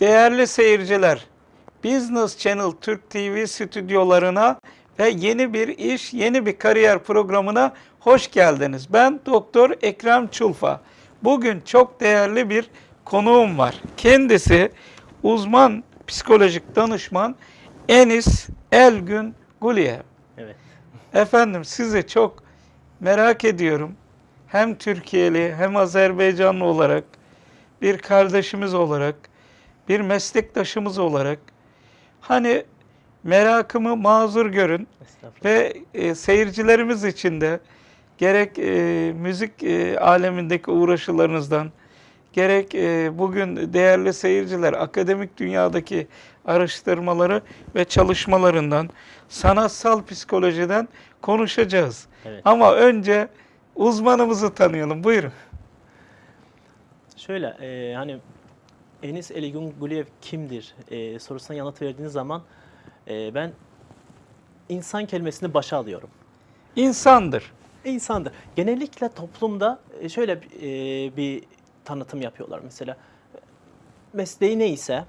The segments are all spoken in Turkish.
Değerli seyirciler, Business Channel Türk TV stüdyolarına ve yeni bir iş, yeni bir kariyer programına hoş geldiniz. Ben Doktor Ekrem Çulfa. Bugün çok değerli bir konuğum var. Kendisi uzman psikolojik danışman Enis Elgün Guliye. Evet. Efendim sizi çok merak ediyorum. Hem Türkiye'li hem Azerbaycanlı olarak bir kardeşimiz olarak, bir meslektaşımız olarak hani merakımı mazur görün ve e, seyircilerimiz için de gerek e, müzik e, alemindeki uğraşılarınızdan gerek e, bugün değerli seyirciler akademik dünyadaki araştırmaları ve çalışmalarından sanatsal psikolojiden konuşacağız. Evet. Ama önce uzmanımızı tanıyalım. Buyurun. Şöyle e, hani Enis Eligun Guliyev kimdir e, sorusuna yanıt verdiğiniz zaman e, ben insan kelimesini başa alıyorum. İnsandır. İnsandır. Genellikle toplumda e, şöyle e, bir tanıtım yapıyorlar mesela. Mesleği neyse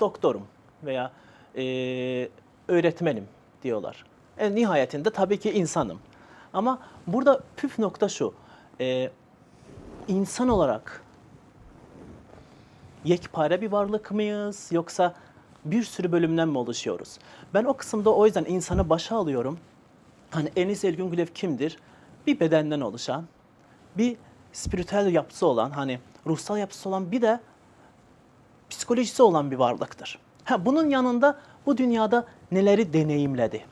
doktorum veya e, öğretmenim diyorlar. En nihayetinde tabii ki insanım. Ama burada püf nokta şu. E, insan olarak yekpare bir varlık mıyız yoksa bir sürü bölümden mi oluşuyoruz? Ben o kısımda o yüzden insanı başa alıyorum. Hani Enis Elgün Gülev kimdir? Bir bedenden oluşan, bir spiritüel yapısı olan, hani ruhsal yapısı olan bir de psikolojisi olan bir varlıktır. Ha, bunun yanında bu dünyada neleri deneyimledi?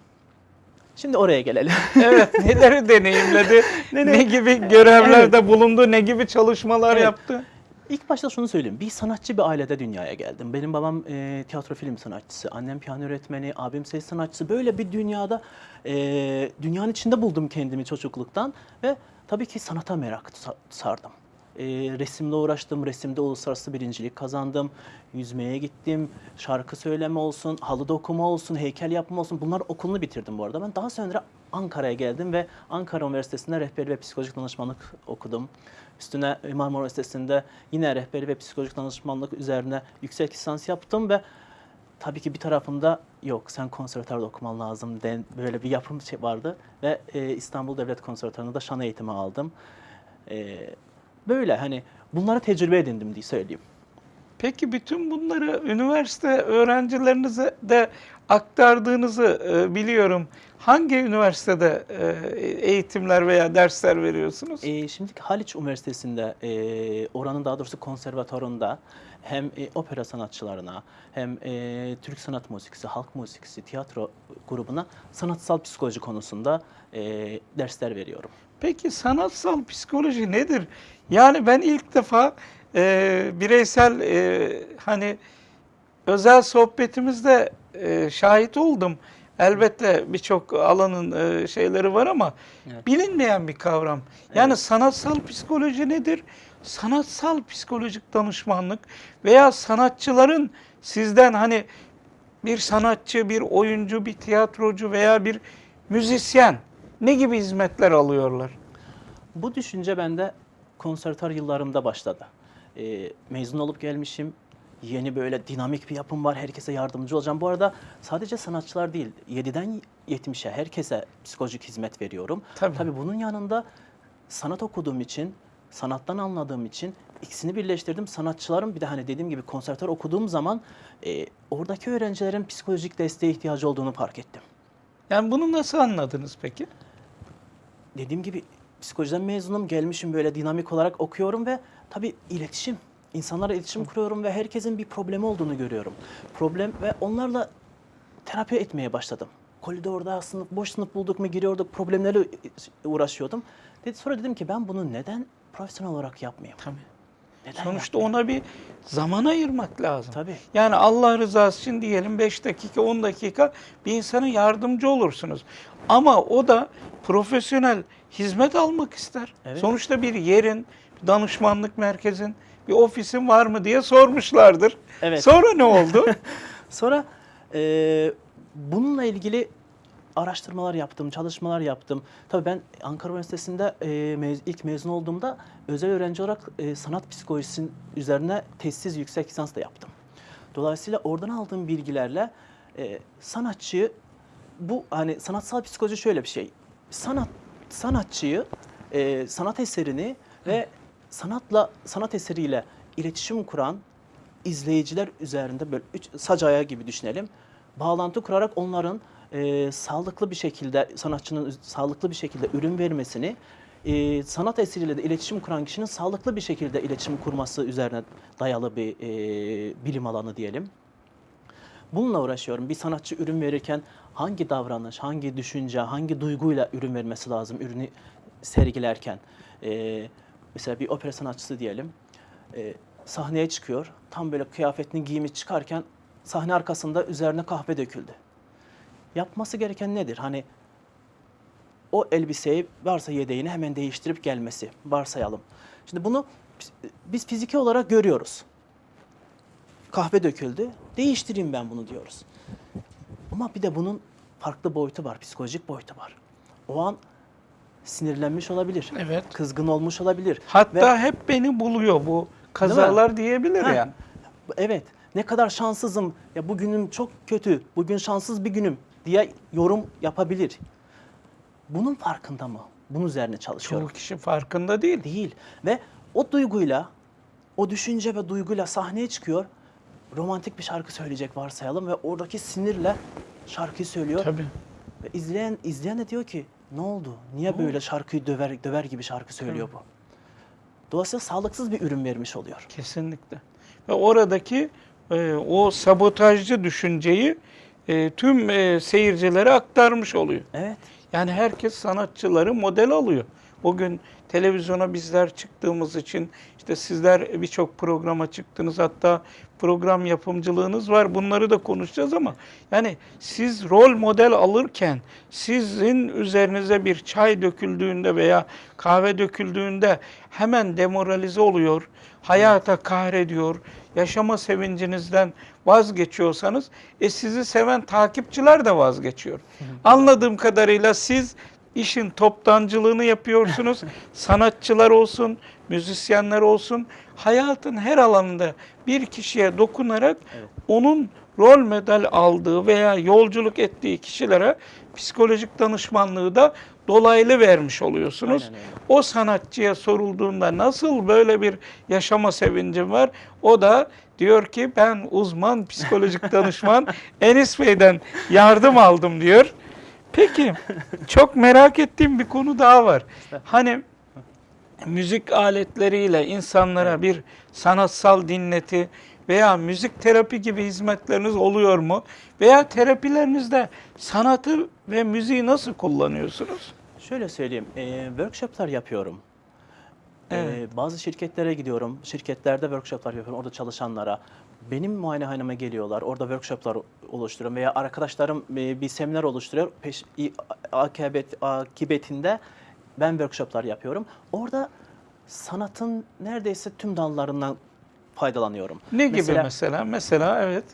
Şimdi oraya gelelim. Evet, neleri deneyimledi, Ne- ne, gibi görevlerde bulundu, ne gibi çalışmalar Evet. yaptı. İlk başta şunu söyleyeyim. Bir sanatçı bir ailede dünyaya geldim. Benim babam e, tiyatro film sanatçısı, annem piyano öğretmeni, abim ses sanatçısı. Böyle bir dünyada e, dünyanın içinde buldum kendimi çocukluktan ve tabii ki sanata merak sa- sardım. E, resimle uğraştım, resimde uluslararası birincilik kazandım. Yüzmeye gittim, şarkı söyleme olsun, halı dokuma olsun, heykel yapma olsun. Bunlar okulunu bitirdim bu arada. Ben daha sonra Ankara'ya geldim ve Ankara Üniversitesi'nde rehberlik ve psikolojik danışmanlık okudum. Üstüne Marmara Üniversitesi'nde yine rehberlik ve psikolojik danışmanlık üzerine yüksek lisans yaptım ve tabii ki bir tarafımda yok sen konservatuarda okuman lazım den, böyle bir yapım şey vardı ve e, İstanbul Devlet Konservatuarı'nda şan eğitimi aldım. E, böyle hani bunları tecrübe edindim diye söyleyeyim. Peki bütün bunları üniversite öğrencilerinize de aktardığınızı e, biliyorum. Hangi üniversitede e, eğitimler veya dersler veriyorsunuz? E, şimdi Haliç Üniversitesi'nde e, oranın daha doğrusu konservatuarında hem e, opera sanatçılarına hem e, Türk sanat müziği, halk müziği, tiyatro grubuna sanatsal psikoloji konusunda e, dersler veriyorum. Peki sanatsal psikoloji nedir? Yani ben ilk defa e, bireysel e, hani özel sohbetimizde e, şahit oldum. Elbette birçok alanın e, şeyleri var ama Evet. bilinmeyen bir kavram. Yani Evet. sanatsal psikoloji nedir? Sanatsal psikolojik danışmanlık veya sanatçıların sizden hani bir sanatçı, bir oyuncu, bir tiyatrocu veya bir müzisyen ne gibi hizmetler alıyorlar? Bu düşünce bende konservatuar yıllarımda başladı. E, mezun olup gelmişim. Yeni böyle dinamik bir yapım var. Herkese yardımcı olacağım. Bu arada sadece sanatçılar değil, 7'den 70'e herkese psikolojik hizmet veriyorum. Tabii. Tabii bunun yanında sanat okuduğum için, sanattan anladığım için ikisini birleştirdim. Sanatçıların bir de hani dediğim gibi konservatuar okuduğum zaman e, oradaki öğrencilerin psikolojik desteğe ihtiyacı olduğunu fark ettim. Yani bunu nasıl anladınız peki? dediğim gibi psikolojiden mezunum. Gelmişim böyle dinamik olarak okuyorum ve tabii iletişim. insanlarla iletişim kuruyorum ve herkesin bir problemi olduğunu görüyorum. Problem ve onlarla terapi etmeye başladım. Koridorda sınıf, boş sınıf bulduk mu giriyorduk, problemlerle uğraşıyordum. Dedi, sonra dedim ki ben bunu neden profesyonel olarak yapmayayım? Tabii. Neden Sonuçta yapmayayım? ona bir zaman ayırmak lazım. Tabii. Yani Allah rızası için diyelim 5 dakika 10 dakika bir insana yardımcı olursunuz. Ama o da profesyonel hizmet almak ister. Evet. Sonuçta bir yerin, bir danışmanlık merkezin, bir ofisin var mı diye sormuşlardır. Evet. Sonra ne oldu? Sonra e, bununla ilgili araştırmalar yaptım, çalışmalar yaptım. Tabii ben Ankara Üniversitesi'nde e, mez- ilk mezun olduğumda özel öğrenci olarak e, sanat psikolojisi üzerine tesis yüksek lisans da yaptım. Dolayısıyla oradan aldığım bilgilerle e, sanatçıyı bu hani sanatsal psikoloji şöyle bir şey. Sanat sanatçıyı, e, sanat eserini ve sanatla sanat eseriyle iletişim kuran izleyiciler üzerinde böyle üç sac ayağı gibi düşünelim. Bağlantı kurarak onların e, sağlıklı bir şekilde sanatçının sağlıklı bir şekilde ürün vermesini e, sanat eseriyle de iletişim kuran kişinin sağlıklı bir şekilde iletişim kurması üzerine dayalı bir e, bilim alanı diyelim. Bununla uğraşıyorum. Bir sanatçı ürün verirken hangi davranış, hangi düşünce, hangi duyguyla ürün vermesi lazım ürünü sergilerken. Ee, mesela bir opera sanatçısı diyelim. Ee, sahneye çıkıyor. Tam böyle kıyafetini giymiş çıkarken sahne arkasında üzerine kahve döküldü. Yapması gereken nedir? Hani o elbiseyi varsa yedeğini hemen değiştirip gelmesi varsayalım. Şimdi bunu biz fiziki olarak görüyoruz kahve döküldü. Değiştireyim ben bunu diyoruz. Ama bir de bunun farklı boyutu var, psikolojik boyutu var. O an sinirlenmiş olabilir. Evet. Kızgın olmuş olabilir. Hatta Ve- hep beni buluyor bu kazalar diyebilir Ha, yani. Evet. Ne kadar şanssızım. Ya bugünüm çok kötü. Bugün şanssız bir günüm diye yorum yapabilir. Bunun farkında mı? Bunun üzerine çalışıyorum. Çoğu kişi farkında değil. Değil. Ve o duyguyla, o düşünce ve duyguyla sahneye çıkıyor. Romantik bir şarkı söyleyecek varsayalım ve oradaki sinirle şarkıyı söylüyor. Tabii. Ve izleyen izleyen de diyor ki ne oldu? Niye böyle şarkıyı döver döver gibi şarkı söylüyor bu? Dolayısıyla sağlıksız bir ürün vermiş oluyor. Kesinlikle. Ve oradaki e, o sabotajcı düşünceyi e, tüm e, seyircilere aktarmış oluyor. Evet. Yani herkes sanatçıları model alıyor. Bugün televizyona bizler çıktığımız için işte sizler birçok programa çıktınız hatta program yapımcılığınız var. Bunları da konuşacağız ama yani siz rol model alırken sizin üzerinize bir çay döküldüğünde veya kahve döküldüğünde hemen demoralize oluyor, hayata kahrediyor, yaşama sevincinizden vazgeçiyorsanız e sizi seven takipçiler de vazgeçiyor. Anladığım kadarıyla siz işin toptancılığını yapıyorsunuz. Sanatçılar olsun, müzisyenler olsun hayatın her alanında bir kişiye dokunarak Evet. onun rol model aldığı veya yolculuk ettiği kişilere psikolojik danışmanlığı da dolaylı vermiş oluyorsunuz. Aynen. O sanatçıya sorulduğunda nasıl böyle bir yaşama sevincim var? O da diyor ki ben uzman psikolojik danışman Enis Bey'den yardım aldım diyor. Peki çok merak ettiğim bir konu daha var. Hani müzik aletleriyle insanlara bir sanatsal dinleti veya müzik terapi gibi hizmetleriniz oluyor mu? Veya terapilerinizde sanatı ve müziği nasıl kullanıyorsunuz? Şöyle söyleyeyim, e, workshoplar yapıyorum. E, Evet. bazı şirketlere gidiyorum, şirketlerde workshoplar yapıyorum, orada çalışanlara. Benim muayenehaneme geliyorlar, orada workshoplar oluşturuyorum veya arkadaşlarım e, bir seminer oluşturuyor. Peş, akibet, akibetinde ben workshoplar yapıyorum. Orada sanatın neredeyse tüm dallarından faydalanıyorum. Ne gibi mesela? Mesela evet.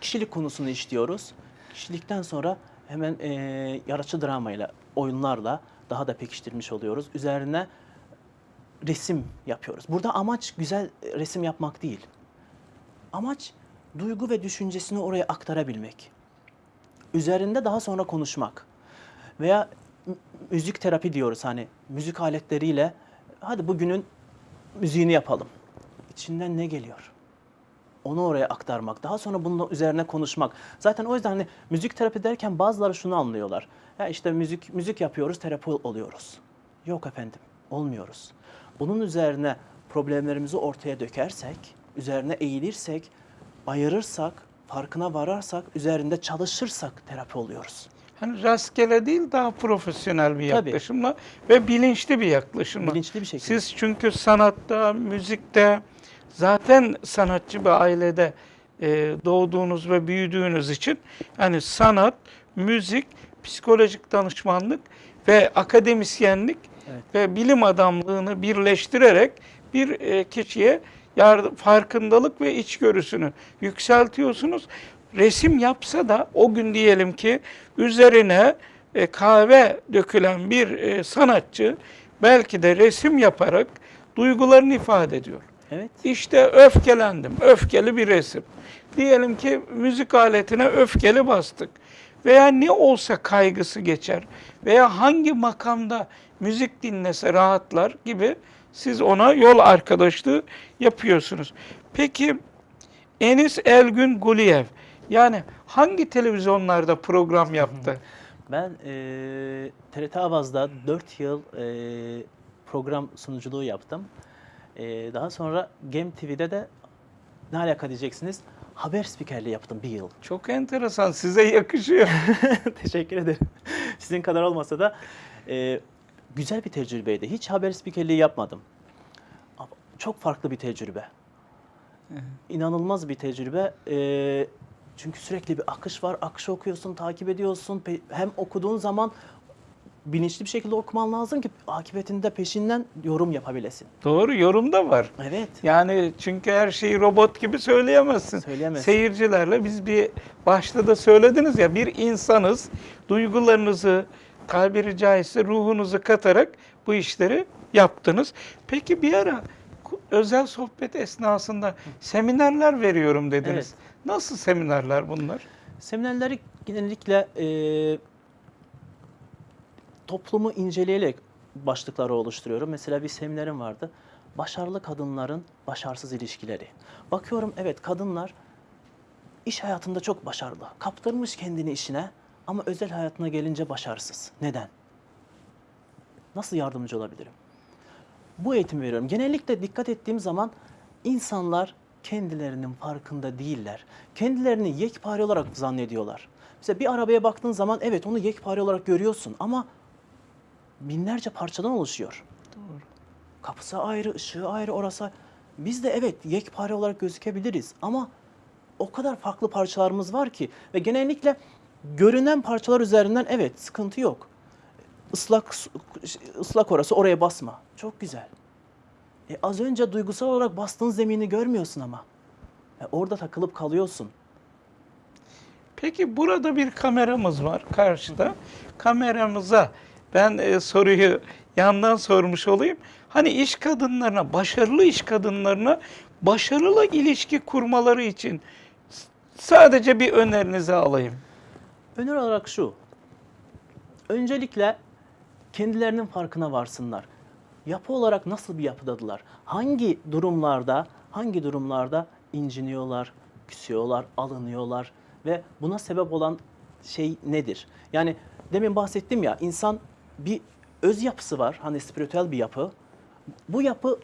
kişilik konusunu işliyoruz. Kişilikten sonra hemen e, yaratıcı dramayla, oyunlarla daha da pekiştirmiş oluyoruz. Üzerine resim yapıyoruz. Burada amaç güzel resim yapmak değil. Amaç duygu ve düşüncesini oraya aktarabilmek. Üzerinde daha sonra konuşmak. Veya müzik terapi diyoruz hani müzik aletleriyle hadi bugünün müziğini yapalım. İçinden ne geliyor? onu oraya aktarmak, daha sonra bunun üzerine konuşmak. Zaten o yüzden hani müzik terapi derken bazıları şunu anlıyorlar. Ya işte müzik müzik yapıyoruz, terapi oluyoruz. Yok efendim, olmuyoruz. Bunun üzerine problemlerimizi ortaya dökersek, üzerine eğilirsek, ayırırsak, farkına vararsak, üzerinde çalışırsak terapi oluyoruz. Hani rastgele değil daha profesyonel bir Tabii. yaklaşımla ve bilinçli bir yaklaşımla. Bilinçli bir şekilde. Siz çünkü sanatta, müzikte zaten sanatçı bir ailede e, doğduğunuz ve büyüdüğünüz için yani sanat, müzik, psikolojik danışmanlık ve akademisyenlik Evet. ve bilim adamlığını birleştirerek bir e, kişiye yardım, farkındalık ve içgörüsünü yükseltiyorsunuz. Resim yapsa da o gün diyelim ki üzerine e, kahve dökülen bir e, sanatçı belki de resim yaparak duygularını ifade ediyor. Evet. İşte öfkelendim. Öfkeli bir resim. Diyelim ki müzik aletine öfkeli bastık. Veya ne olsa kaygısı geçer. Veya hangi makamda müzik dinlese rahatlar gibi siz ona yol arkadaşlığı yapıyorsunuz. Peki Enis Elgün Guliyev yani hangi televizyonlarda program yaptı? Ben e, TRT Avaz'da 4 yıl e, program sunuculuğu yaptım. E, daha sonra Gem TV'de de ne alaka diyeceksiniz? Haber spikerliği yaptım bir yıl. Çok enteresan. Size yakışıyor. Teşekkür ederim. Sizin kadar olmasa da e, güzel bir tecrübeydi. Hiç haber spikerliği yapmadım. Ama çok farklı bir tecrübe. İnanılmaz bir tecrübe. E, çünkü sürekli bir akış var. Akışı okuyorsun, takip ediyorsun. Hem okuduğun zaman bilinçli bir şekilde okuman lazım ki akıbetinde peşinden yorum yapabilesin. Doğru yorum da var. Evet. Yani çünkü her şeyi robot gibi söyleyemezsin. Söyleyemezsin. Seyircilerle biz bir başta da söylediniz ya bir insanız. Duygularınızı tabiri caizse ruhunuzu katarak bu işleri yaptınız. Peki bir ara özel sohbet esnasında seminerler veriyorum dediniz. Evet. Nasıl seminerler bunlar? Seminerleri genellikle e, toplumu inceleyerek başlıkları oluşturuyorum. Mesela bir seminerim vardı. Başarılı kadınların başarısız ilişkileri. Bakıyorum evet kadınlar iş hayatında çok başarılı. Kaptırmış kendini işine ama özel hayatına gelince başarısız. Neden? Nasıl yardımcı olabilirim? Bu eğitimi veriyorum. Genellikle dikkat ettiğim zaman insanlar kendilerinin farkında değiller. Kendilerini yekpare olarak zannediyorlar. Mesela bir arabaya baktığın zaman evet onu yekpare olarak görüyorsun ama binlerce parçadan oluşuyor. Doğru. Kapısı ayrı, ışığı ayrı, orası. Biz de evet yekpare olarak gözükebiliriz ama o kadar farklı parçalarımız var ki ve genellikle görünen parçalar üzerinden evet sıkıntı yok. Islak ıslak orası oraya basma. Çok güzel. E az önce duygusal olarak bastığın zemini görmüyorsun ama. E orada takılıp kalıyorsun. Peki burada bir kameramız var karşıda. Kameramıza ben e, soruyu yandan sormuş olayım. Hani iş kadınlarına, başarılı iş kadınlarına başarılı ilişki kurmaları için sadece bir önerinizi alayım. Öneri olarak şu. Öncelikle kendilerinin farkına varsınlar. Yapı olarak nasıl bir yapıdadılar? Hangi durumlarda, hangi durumlarda inciniyorlar, küsüyorlar, alınıyorlar ve buna sebep olan şey nedir? Yani demin bahsettim ya insan bir öz yapısı var. Hani spiritüel bir yapı. Bu yapı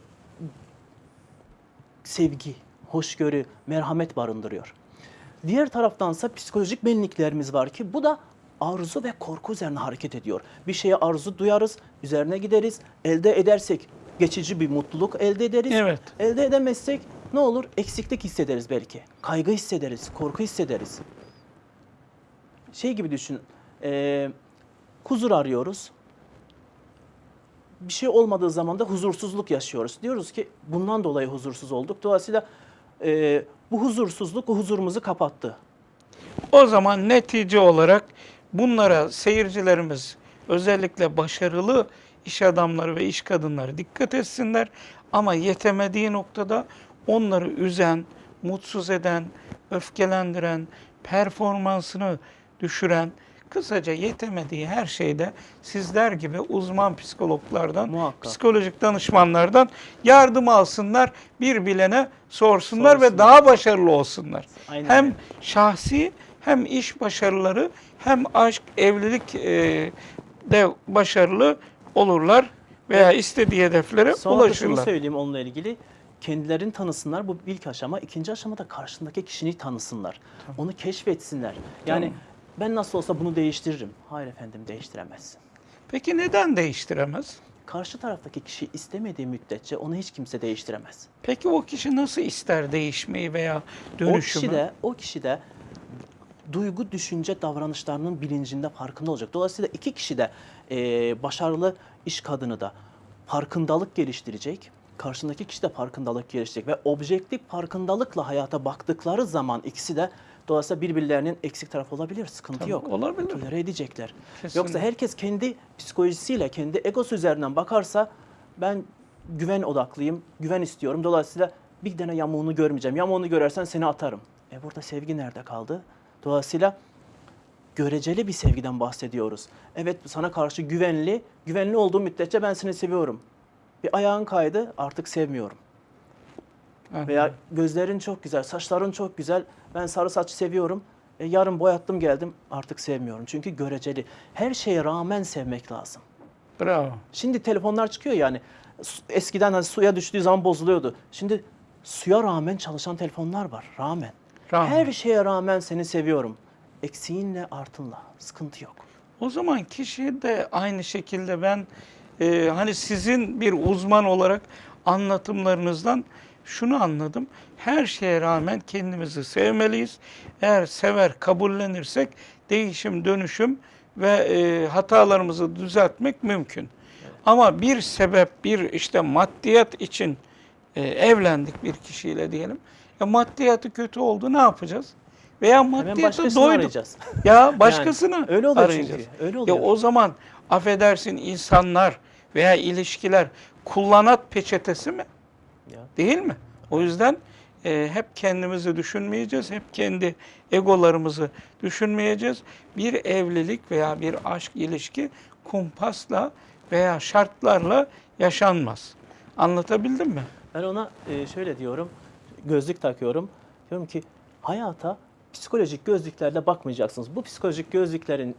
sevgi, hoşgörü, merhamet barındırıyor. Diğer taraftansa psikolojik benliklerimiz var ki bu da arzu ve korku üzerine hareket ediyor. Bir şeye arzu duyarız, üzerine gideriz, elde edersek geçici bir mutluluk elde ederiz. Evet. Elde edemezsek ne olur? Eksiklik hissederiz belki. Kaygı hissederiz, korku hissederiz. Şey gibi düşün, eee, huzur arıyoruz. Bir şey olmadığı zaman da huzursuzluk yaşıyoruz. Diyoruz ki bundan dolayı huzursuz olduk. Dolayısıyla eee, bu huzursuzluk o huzurumuzu kapattı. O zaman netice olarak bunlara seyircilerimiz özellikle başarılı iş adamları ve iş kadınları dikkat etsinler. Ama yetemediği noktada onları üzen, mutsuz eden, öfkelendiren, performansını düşüren, kısaca yetemediği her şeyde sizler gibi uzman psikologlardan, Muhakkak. psikolojik danışmanlardan yardım alsınlar, bir bilene sorsunlar, ve Sorsunlar. daha başarılı olsunlar. Aynen hem şahsi hem iş başarıları hem aşk, evlilik e, de başarılı olurlar veya istediği hedeflere Sonra ulaşırlar. söyleyeyim onunla ilgili. Kendilerini tanısınlar bu ilk aşama. İkinci aşamada karşındaki kişiyi tanısınlar. Onu keşfetsinler. Yani Tamam. Ben nasıl olsa bunu değiştiririm. Hayır efendim değiştiremezsin. Peki neden değiştiremez? Karşı taraftaki kişi istemediği müddetçe onu hiç kimse değiştiremez. Peki o kişi nasıl ister değişmeyi veya dönüşümü? O kişi de o kişi de duygu, düşünce, davranışlarının bilincinde farkında olacak. Dolayısıyla iki kişi de eee, başarılı iş kadını da farkındalık geliştirecek. Karşındaki kişi de farkındalık geliştirecek ve objektif farkındalıkla hayata baktıkları zaman ikisi de Dolayısıyla birbirlerinin eksik tarafı olabilir, sıkıntı Tabii, yok. olabilir. Tolere edecekler. Kesinlikle. Yoksa herkes kendi psikolojisiyle, kendi egosu üzerinden bakarsa ben güven odaklıyım, güven istiyorum. Dolayısıyla bir tane yamuğunu görmeyeceğim. Yamuğunu görersen seni atarım. E burada sevgi nerede kaldı? Dolayısıyla göreceli bir sevgiden bahsediyoruz. Evet sana karşı güvenli, güvenli olduğu müddetçe ben seni seviyorum. Bir ayağın kaydı artık sevmiyorum. Aha. Veya gözlerin çok güzel, saçların çok güzel. Ben sarı saç seviyorum. E, yarın boyattım geldim artık sevmiyorum. Çünkü göreceli. Her şeye rağmen sevmek lazım. Bravo. Şimdi telefonlar çıkıyor yani. Eskiden hani suya düştüğü zaman bozuluyordu. Şimdi suya rağmen çalışan telefonlar var. Rağmen. Rağmen. Her şeye rağmen seni seviyorum. Eksiğinle artınla. Sıkıntı yok. O zaman kişi de aynı şekilde ben e, hani sizin bir uzman olarak anlatımlarınızdan şunu anladım. Her şeye rağmen kendimizi sevmeliyiz. Eğer sever, kabullenirsek değişim, dönüşüm ve e, hatalarımızı düzeltmek mümkün. Ama bir sebep, bir işte maddiyat için e, evlendik bir kişiyle diyelim. Ya maddiyatı kötü oldu ne yapacağız? Veya maddiyata doyduk. arayacağız. Ya başkasını Yani öyle oluyor arayacağız. çünkü, öyle Ya oluyor. o zaman affedersin insanlar veya ilişkiler kullanat peçetesi mi? Değil mi? O yüzden e, hep kendimizi düşünmeyeceğiz, hep kendi egolarımızı düşünmeyeceğiz. Bir evlilik veya bir aşk ilişki kumpasla veya şartlarla yaşanmaz. Anlatabildim mi? Ben ona e, şöyle diyorum, gözlük takıyorum. Diyorum ki hayata psikolojik gözlüklerle bakmayacaksınız. Bu psikolojik gözlüklerin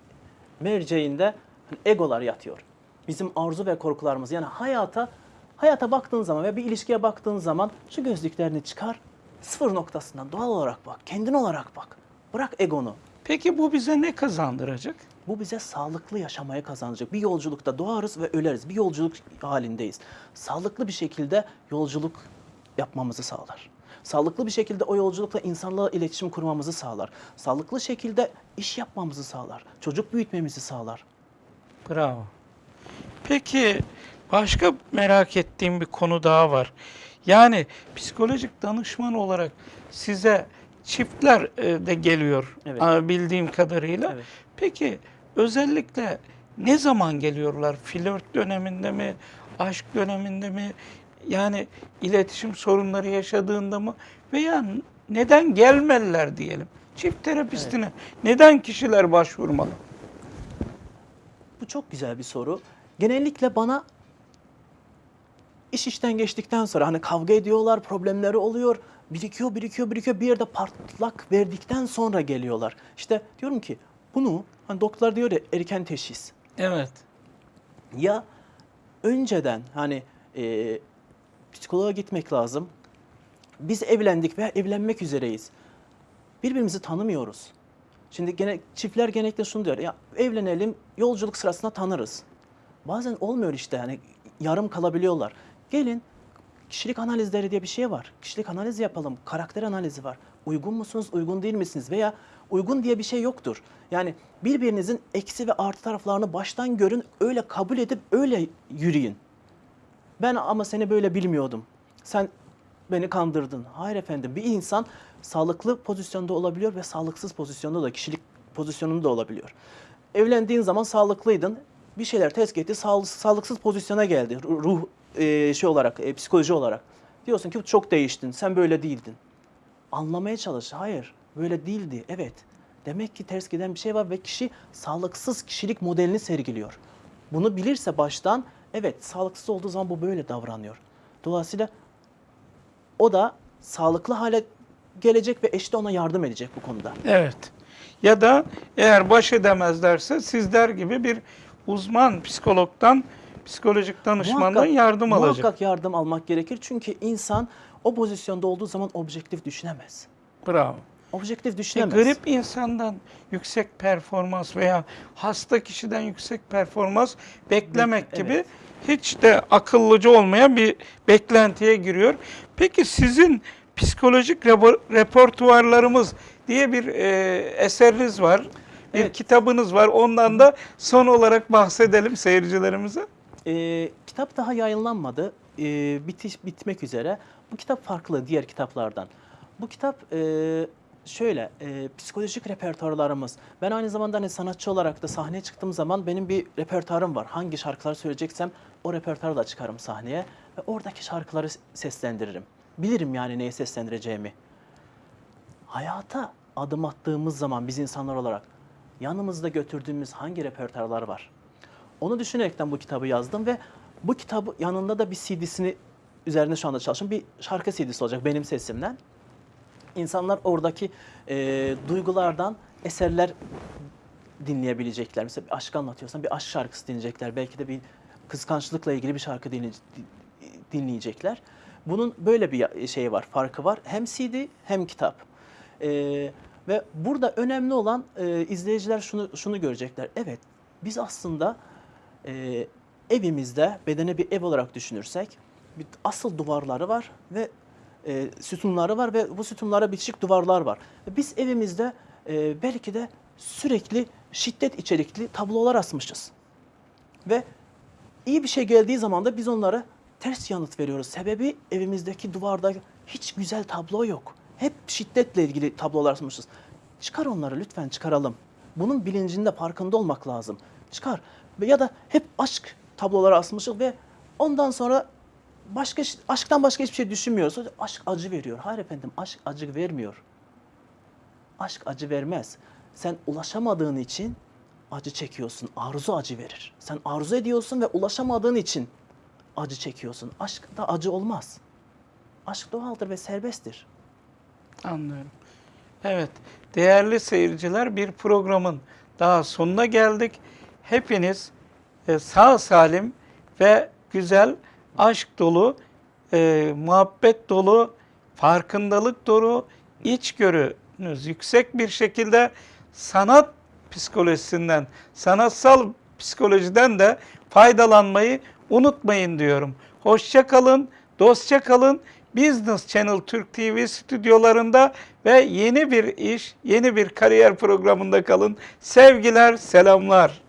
merceğinde hani egolar yatıyor. Bizim arzu ve korkularımız yani hayata hayata baktığın zaman ve bir ilişkiye baktığın zaman şu gözlüklerini çıkar, sıfır noktasından doğal olarak bak, kendin olarak bak. Bırak egonu. Peki bu bize ne kazandıracak? Bu bize sağlıklı yaşamaya kazanacak. Bir yolculukta doğarız ve öleriz. Bir yolculuk halindeyiz. Sağlıklı bir şekilde yolculuk yapmamızı sağlar. Sağlıklı bir şekilde o yolculukla insanlarla iletişim kurmamızı sağlar. Sağlıklı şekilde iş yapmamızı sağlar. Çocuk büyütmemizi sağlar. Bravo. Peki başka merak ettiğim bir konu daha var. Yani psikolojik danışman olarak size çiftler e, de geliyor Evet. bildiğim kadarıyla. Evet. Peki özellikle ne zaman geliyorlar? Flört döneminde mi? Aşk döneminde mi? Yani iletişim sorunları yaşadığında mı? Veya neden gelmeliler diyelim? Çift terapistine neden kişiler başvurmalı? Bu çok güzel bir soru. Genellikle bana iş işten geçtikten sonra hani kavga ediyorlar, problemleri oluyor, birikiyor, birikiyor, birikiyor. Bir yerde patlak verdikten sonra geliyorlar. İşte diyorum ki bunu hani doktorlar diyor ya erken teşhis. Evet. Ya önceden hani e, psikoloğa gitmek lazım. Biz evlendik veya evlenmek üzereyiz. Birbirimizi tanımıyoruz. Şimdi gene çiftler genellikle şunu diyor. Ya evlenelim, yolculuk sırasında tanırız. Bazen olmuyor işte hani yarım kalabiliyorlar. Gelin kişilik analizleri diye bir şey var. Kişilik analizi yapalım. Karakter analizi var. Uygun musunuz, uygun değil misiniz? Veya uygun diye bir şey yoktur. Yani birbirinizin eksi ve artı taraflarını baştan görün, öyle kabul edip öyle yürüyün. Ben ama seni böyle bilmiyordum. Sen beni kandırdın. Hayır efendim bir insan sağlıklı pozisyonda olabiliyor ve sağlıksız pozisyonda da kişilik pozisyonunda da olabiliyor. Evlendiğin zaman sağlıklıydın. Bir şeyler test etti. sağ- sağlıksız pozisyona geldi. Ru- Ruh e, şey olarak, e, psikoloji olarak. Diyorsun ki çok değiştin. Sen böyle değildin. Anlamaya çalış. Hayır, böyle değildi. Evet. Demek ki ters giden bir şey var ve kişi sağlıksız kişilik modelini sergiliyor. Bunu bilirse baştan evet sağlıksız olduğu zaman bu böyle davranıyor. Dolayısıyla o da sağlıklı hale gelecek ve eşi de ona yardım edecek bu konuda. Evet. Ya da eğer baş edemezlerse sizler gibi bir uzman psikologdan, psikolojik danışmandan Muhakkak- yardım alacak. Muhakkak yardım almak gerekir çünkü insan o pozisyonda olduğu zaman objektif düşünemez. Bravo. Objektif E, düşünemez. grip insandan yüksek performans veya hasta kişiden yüksek performans beklemek Bek- gibi evet. hiç de akıllıca olmayan bir beklentiye giriyor. Peki sizin psikolojik repertuarlarımız diye bir e, eseriniz var. Bir Evet. kitabınız var. Ondan da son olarak bahsedelim seyircilerimize. Ee, kitap daha yayınlanmadı. Ee, bitiş bitmek üzere. Bu kitap farklı diğer kitaplardan. Bu kitap e, şöyle e, psikolojik repertuarlarımız. Ben aynı zamanda hani sanatçı olarak da sahneye çıktığım zaman benim bir repertuarım var. Hangi şarkıları söyleyeceksem o repertuarı da çıkarım sahneye ve oradaki şarkıları seslendiririm. Bilirim yani neye seslendireceğimi. Hayata adım attığımız zaman biz insanlar olarak yanımızda götürdüğümüz hangi repertuarlar var? Onu düşünerekten bu kitabı yazdım ve bu kitabı yanında da bir CD'sini üzerinde şu anda çalışıyorum. Bir şarkı CD'si olacak benim sesimden. İnsanlar oradaki e, duygulardan eserler dinleyebilecekler. Mesela bir aşk anlatıyorsan bir aşk şarkısı dinleyecekler. Belki de bir kıskançlıkla ilgili bir şarkı dinle- dinleyecekler. Bunun böyle bir şeyi var, farkı var. Hem CD hem kitap. E, ve burada önemli olan e, izleyiciler şunu şunu görecekler. Evet, biz aslında e, evimizde bedene bir ev olarak düşünürsek bir asıl duvarları var ve e, sütunları var ve bu sütunlara bitişik duvarlar var. Biz evimizde e, belki de sürekli şiddet içerikli tablolar asmışız. Ve iyi bir şey geldiği zaman da biz onlara ters yanıt veriyoruz. Sebebi evimizdeki duvarda hiç güzel tablo yok. Hep şiddetle ilgili tablolar asmışız. Çıkar onları lütfen çıkaralım. Bunun bilincinde farkında olmak lazım. Çıkar. Ve Ya da hep aşk tabloları asmışız ve ondan sonra başka aşktan başka hiçbir şey düşünmüyoruz. Aşk acı veriyor. Hayır efendim aşk acı vermiyor. Aşk acı vermez. Sen ulaşamadığın için acı çekiyorsun. Arzu acı verir. Sen arzu ediyorsun ve ulaşamadığın için acı çekiyorsun. Aşkta acı olmaz. Aşk doğaldır ve serbesttir. Anlıyorum. Evet, değerli seyirciler bir programın daha sonuna geldik. Hepiniz e, sağ salim ve güzel, aşk dolu, e, muhabbet dolu, farkındalık dolu, içgörünüz yüksek bir şekilde sanat psikolojisinden, sanatsal psikolojiden de faydalanmayı unutmayın diyorum. Hoşça kalın, dostça kalın. Business Channel Türk TV stüdyolarında ve yeni bir iş, yeni bir kariyer programında kalın. Sevgiler, selamlar.